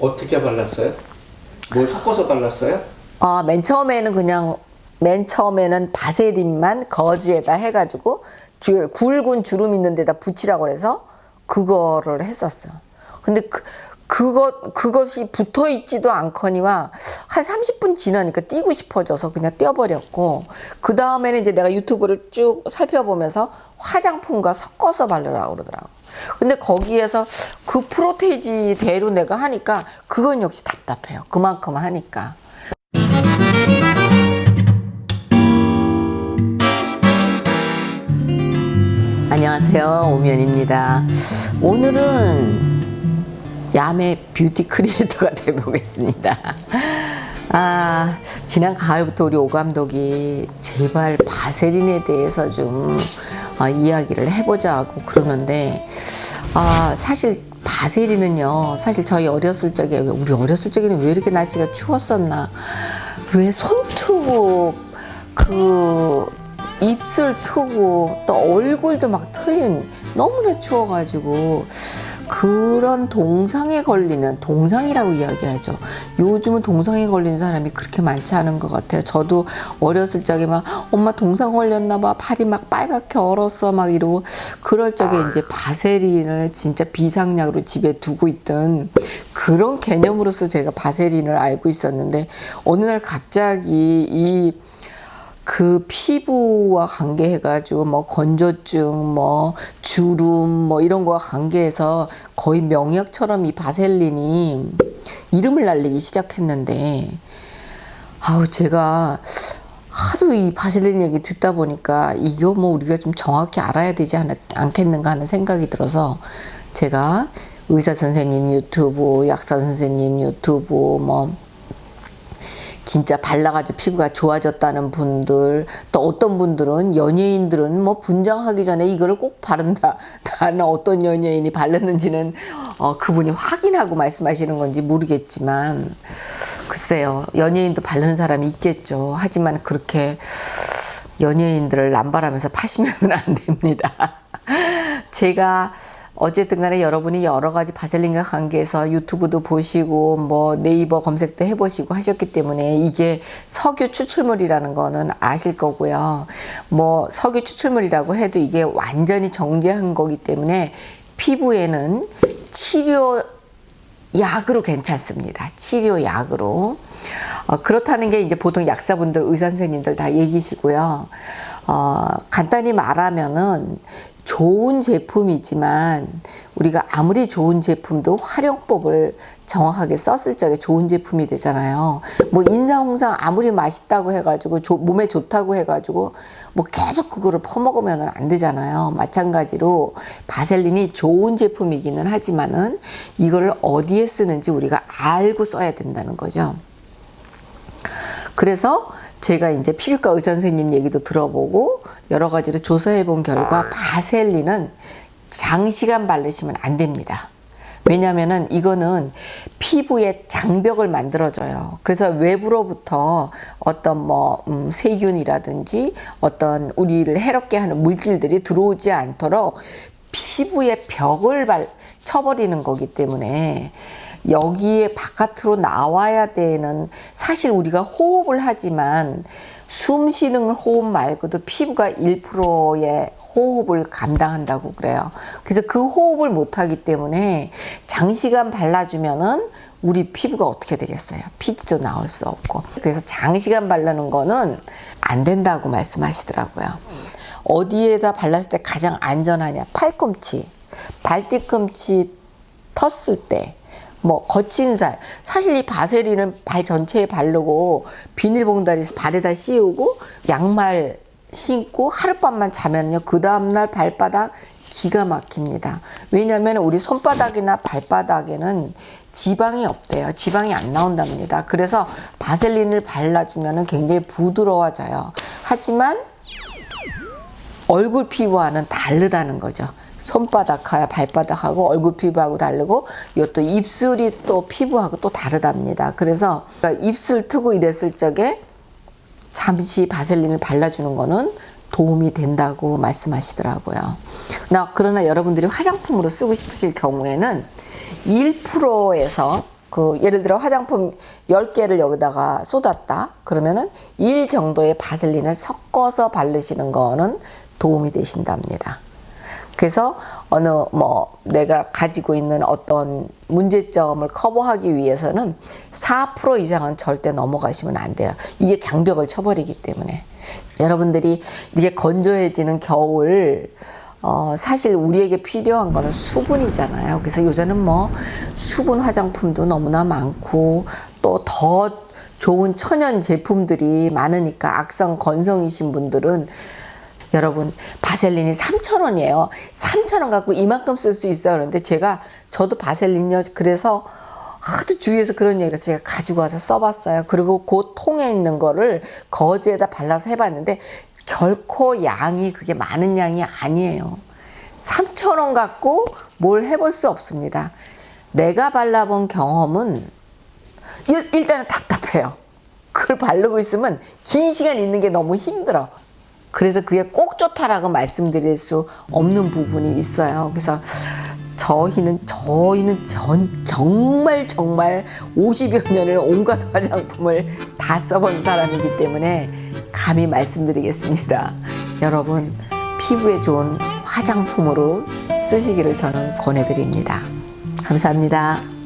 어떻게 발랐어요? 뭘 섞어서 발랐어요? 아, 맨 처음에는 그냥 맨 처음에는 바세린만 거즈에다 해가지고 주, 굵은 주름 있는 데다 붙이라고 그래서 그거를 했었어. 근데 그, 그것, 그것이 붙어 있지도 않거니와 한 30분 지나니까 띄고 싶어져서 그냥 떼어버렸고, 그 다음에는 이제 내가 유튜브를 쭉 살펴보면서 화장품과 섞어서 바르라고 그러더라고. 근데 거기에서 그 프로테이지대로 내가 하니까 그건 역시 답답해요. 그만큼 하니까. 안녕하세요. 오면입니다. 오늘은 야매 뷰티 크리에이터가 되보겠습니다. 아, 지난 가을부터 우리 오 감독이 제발 바세린에 대해서 좀 어, 이야기를 해보자고 그러는데, 아, 사실 바세린은요, 사실 저희 어렸을 적에, 왜 우리 어렸을 적에는 왜 이렇게 날씨가 추웠었나? 왜 손톱, 그, 입술 트고 또 얼굴도 막 트인 너무나 추워가지고 그런 동상에 걸리는 동상이라고 이야기하죠. 요즘은 동상에 걸리는 사람이 그렇게 많지 않은 것 같아요. 저도 어렸을 적에 막 엄마 동상 걸렸나 봐 팔이 막 빨갛게 얼었어 막 이러고 그럴 적에 이제 바세린을 진짜 비상약으로 집에 두고 있던 그런 개념으로서 제가 바세린을 알고 있었는데 어느 날 갑자기 이 그 피부와 관계해가지고 뭐 건조증, 뭐 주름, 뭐 이런 거와 관계해서 거의 명약처럼 이 바셀린이 이름을 날리기 시작했는데 아우 제가 하도 이 바셀린 얘기 듣다 보니까 이거 뭐 우리가 좀 정확히 알아야 되지 않, 않겠는가 하는 생각이 들어서 제가 의사 선생님 유튜브, 약사 선생님 유튜브 뭐 진짜 발라가지고 피부가 좋아졌다는 분들 또 어떤 분들은 연예인들은 뭐 분장하기 전에 이거를 꼭 바른다. 나는 어떤 연예인이 바르는지는 어, 그분이 확인하고 말씀하시는 건지 모르겠지만 글쎄요. 연예인도 바르는 사람이 있겠죠. 하지만 그렇게 연예인들을 남발하면서 파시면 안 됩니다 제가 어쨌든 간에 여러분이 여러 가지 바셀린과 관계해서 유튜브도 보시고 뭐 네이버 검색도 해보시고 하셨기 때문에 이게 석유 추출물이라는 거는 아실 거고요. 뭐 석유 추출물이라고 해도 이게 완전히 정제한 거기 때문에 피부에는 치료 약으로 괜찮습니다. 치료약으로. 어, 그렇다는 게 이제 보통 약사분들, 의사 선생님들 다 얘기시고요. 어, 간단히 말하면은 좋은 제품이지만 우리가 아무리 좋은 제품도 활용법을 정확하게 썼을 적에 좋은 제품이 되잖아요. 뭐 인삼홍삼 아무리 맛있다고 해가지고 조, 몸에 좋다고 해가지고 뭐 계속 그거를 퍼먹으면 안 되잖아요. 마찬가지로 바셀린이 좋은 제품이기는 하지만은 이거를 어디에 쓰는지 우리가 알고 써야 된다는 거죠. 그래서 제가 이제 피부과 의사 선생님 얘기도 들어보고 여러 가지로 조사해 본 결과 바셀린은 장시간 바르시면 안 됩니다. 왜냐면은 이거는 피부의 장벽을 만들어줘요. 그래서 외부로부터 어떤 뭐 음, 세균이라든지 어떤 우리를 해롭게 하는 물질들이 들어오지 않도록 피부의 벽을 발, 쳐버리는 거기 때문에 여기에 바깥으로 나와야 되는 사실 우리가 호흡을 하지만 숨 쉬는 호흡 말고도 피부가 1%의 호흡을 감당한다고 그래요. 그래서 그 호흡을 못하기 때문에 장시간 발라주면은 우리 피부가 어떻게 되겠어요? 피지도 나올 수 없고. 그래서 장시간 바르는 거는 안 된다고 말씀하시더라고요. 어디에다 발랐을 때 가장 안전하냐? 팔꿈치, 발뒤꿈치 텄을 때, 뭐 거친 살. 사실 이 바세린은 발 전체에 바르고 비닐봉다리 발에다 씌우고 양말 신고 하룻밤만 자면요. 그 다음날 발바닥 기가 막힙니다. 왜냐하면 우리 손바닥이나 발바닥에는 지방이 없대요. 지방이 안 나온답니다. 그래서 바셀린을 발라주면 굉장히 부드러워져요. 하지만 얼굴 피부와는 다르다는 거죠 손바닥, 발바닥하고 얼굴 피부하고 다르고 이것도 입술이 또 피부하고 또 다르답니다. 그래서 그러니까 입술 트고 이랬을 적에 잠시 바셀린을 발라주는 거는 도움이 된다고 말씀하시더라고요. 나 그러나 여러분들이 화장품으로 쓰고 싶으실 경우에는 1%에서 그 예를 들어 화장품 10개를 여기다가 쏟았다. 그러면은 1 정도의 바셀린을 섞어서 바르시는 거는 도움이 되신답니다. 그래서 어느 뭐 내가 가지고 있는 어떤 문제점을 커버하기 위해서는 4% 이상은 절대 넘어가시면 안 돼요. 이게 장벽을 쳐버리기 때문에 여러분들이 이렇게 건조해지는 겨울 어, 사실 우리에게 필요한 거는 수분이잖아요. 그래서 요새는 뭐 수분 화장품도 너무나 많고 또더 좋은 천연 제품들이 많으니까 악성 건성이신 분들은 여러분 바셀린이 3,000원이에요. 3,000원 갖고 이만큼 쓸 수 있어요. 그런데 제가 저도 바셀린요. 그래서 하도 주위에서 그런 얘기를 제가 가지고 와서 써봤어요. 그리고 그 통에 있는 거를 거즈에다 발라서 해봤는데 결코 양이 그게 많은 양이 아니에요. 3,000원 갖고 뭘 해볼 수 없습니다. 내가 발라본 경험은 일, 일단은 답답해요. 그걸 바르고 있으면 긴 시간 있는 게 너무 힘들어. 그래서 그게 꼭 좋다라고 말씀드릴 수 없는 부분이 있어요. 그래서 저희는 저희는 전, 정말 정말 50여 년을 온갖 화장품을 다 써본 사람이기 때문에 감히 말씀드리겠습니다. 여러분 피부에 좋은 화장품으로 쓰시기를 저는 권해드립니다. 감사합니다.